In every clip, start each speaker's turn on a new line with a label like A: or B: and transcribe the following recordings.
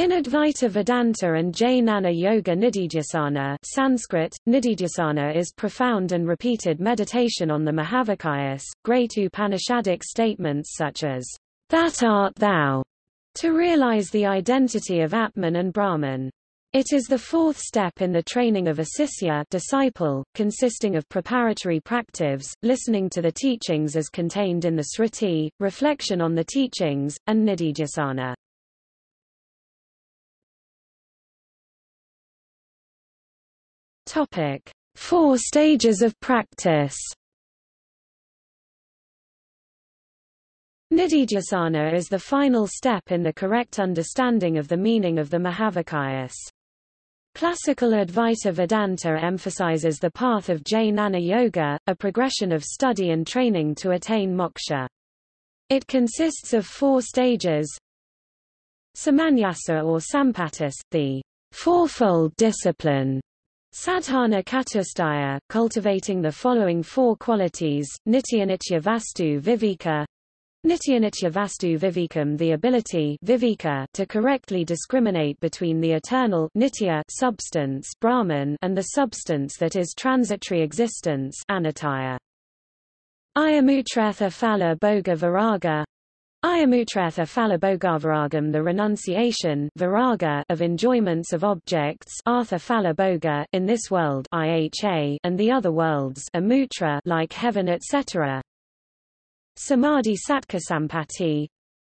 A: In Advaita Vedanta and Jnana Yoga Nididhyasana Sanskrit, Nididhyasana is profound and repeated meditation on the Mahavakyas, great Upanishadic statements such as, That art thou, to realize the identity of Atman and Brahman. It is the fourth step in the training of a sisya disciple, consisting of preparatory practice, listening to the teachings as contained in the Sruti, reflection on the teachings, and nididhyasana. Topic: Four stages of practice. Nididhyasana is the final step in the correct understanding of the meaning of the Mahavakyas. Classical Advaita Vedanta emphasizes the path of Jnana Yoga, a progression of study and training to attain moksha. It consists of four stages. Samanyasa or Sampatis, the fourfold discipline, Sadhana Chatustaya, cultivating the following four qualities, Nityanitya Vastu Viveka, Nityanitya Vastu Vivekam the ability viveka to correctly discriminate between the eternal nitya substance Brahman and the substance that is transitory existence anataya. Ayamutretha Phala Bhoga Viraga Ayamutretha Phalabhogavaragam the renunciation viraga of enjoyments of objects Artha Phalabhoga in this world IHA and the other worlds amutra like heaven etc. Samadhi Satkasampati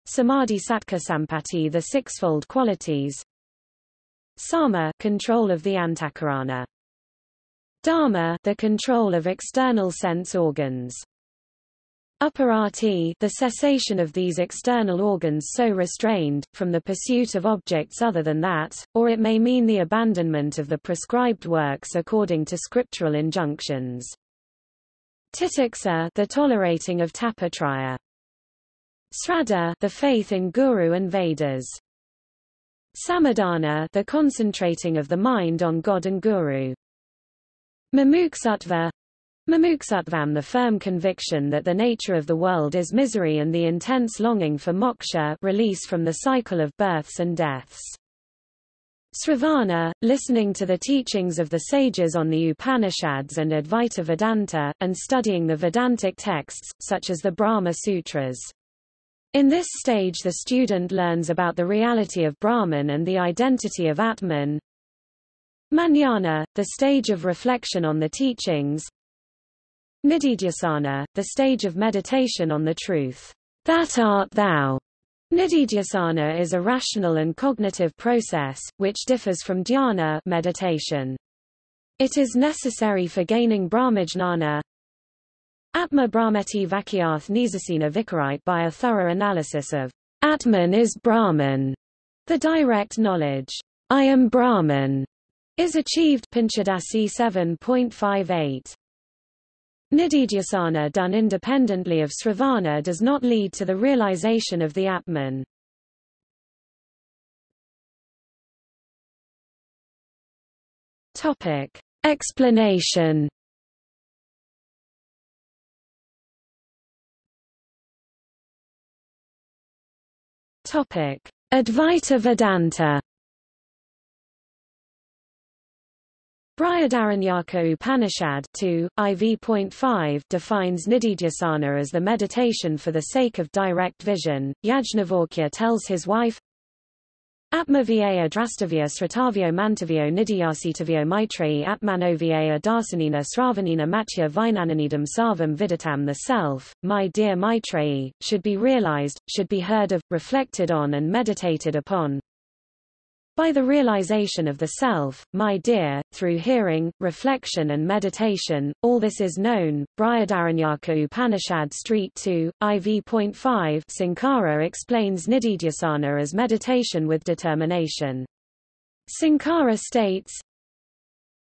A: Samadhi Satkasampati the sixfold qualities. Sama control of the antakarana. Dharma the control of external sense organs Uparati the cessation of these external organs so restrained, from the pursuit of objects other than that, or it may mean the abandonment of the prescribed works according to scriptural injunctions. Titiksa the tolerating of tapatraya. Sraddha the faith in Guru and Vedas. Samadhana the concentrating of the mind on God and Guru. Mumuksattva Mumuksattvam the firm conviction that the nature of the world is misery and the intense longing for moksha release from the cycle of births and deaths. Sravana, listening to the teachings of the sages on the Upanishads and Advaita Vedanta, and studying the Vedantic texts, such as the Brahma Sutras. In this stage the student learns about the reality of Brahman and the identity of Atman. Manana, the stage of reflection on the teachings, Nididhyasana, the stage of meditation on the truth. That art thou. Nididhyasana is a rational and cognitive process, which differs from dhyana meditation. It is necessary for gaining brahmajnana. Atma Brahmeti Vakyarth Nizasena Vikarite by a thorough analysis of Atman is Brahman. The direct knowledge, I am Brahman, is achieved Panchadasi 7.58. Nididhyasana done independently of sravana does not lead to the realization of the Atman. Topic. Explanation Topic. Advaita Vedanta Brihadaranyaka Upanishad 2, IV.5 defines nididhyasana as the meditation for the sake of direct vision. Yajnavalkya tells his wife, Atmavyaya drastavya sratavyo mantavyo nidhyasitavyo maitreyi atmanovyaya darsanina sravanina matya vinananidam sarvam viditam The self, my dear Maitreyi, should be realized, should be heard of, reflected on and meditated upon, by the realization of the self, my dear, through hearing, reflection and meditation, all this is known. Brihadaranyaka Upanishad Street 2, IV.5 Sankara explains Nididhyasana as meditation with determination. Sankara states,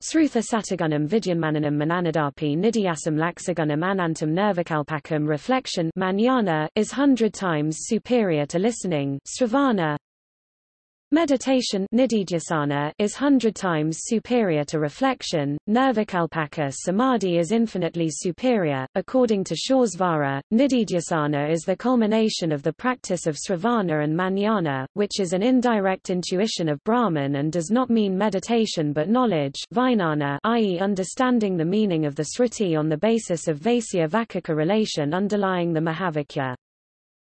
A: Srutha Satagunam Vidyanmananam Mananadapi Nidhyasam Laxagunam Anantam Nirvikalpakam reflection is hundred times superior to listening Sravana, Meditation is hundred times superior to reflection, nirvikalpaka samadhi is infinitely superior. According to Suresvara, nididhyasana is the culmination of the practice of sravana and manana, which is an indirect intuition of Brahman and does not mean meditation but knowledge vijnana, i.e. understanding the meaning of the sruti on the basis of Vaisya Vakaka relation underlying the Mahavakya.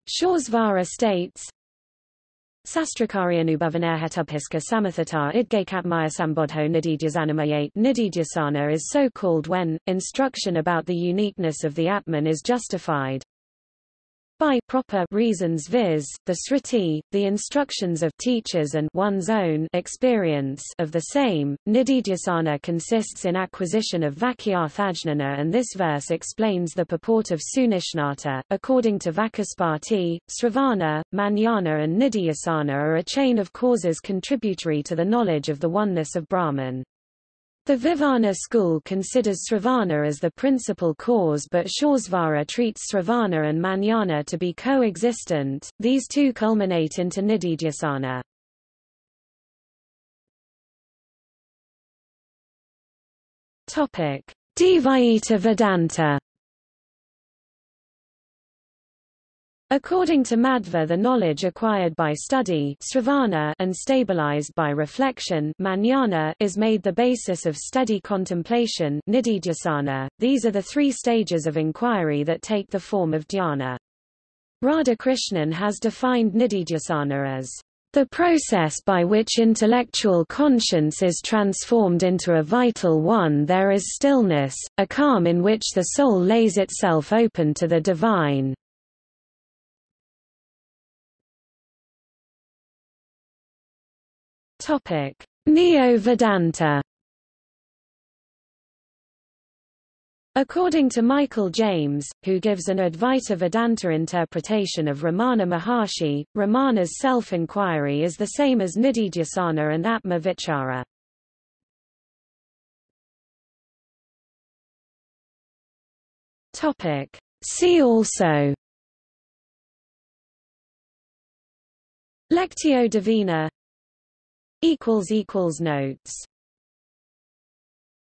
A: Suresvara states, Sastrakaryanubhavanerhetubhiska samathata idgekapmaya sambodho nididyasanamaye Nididyasana is so called when, instruction about the uniqueness of the Atman is justified by proper reasons viz., the sruti, the instructions of teachers and one's own experience of the same. Nididhyasana consists in acquisition of vakyarthajnana and this verse explains the purport of sunishnata. According to Vachaspati, Sravana, Manana and Nididhyasana are a chain of causes contributory to the knowledge of the oneness of Brahman. The Vivarana school considers Sravana as the principal cause but Suresvara treats Sravana and Manana to be co-existent, these two culminate into Nididhyasana. Dvaita Vedanta According to Madhva the knowledge acquired by study and stabilized by reflection is made the basis of steady contemplation. These are the three stages of inquiry that take the form of dhyana. Radhakrishnan has defined nididhyasana as the process by which intellectual conscience is transformed into a vital one there is stillness, a calm in which the soul lays itself open to the divine. Neo-Vedanta. According to Michael James, who gives an Advaita Vedanta interpretation of Ramana Maharshi, Ramana's self-inquiry is the same as Nididhyasana and Atma Vichara. Topic. See also Lectio Divina Notes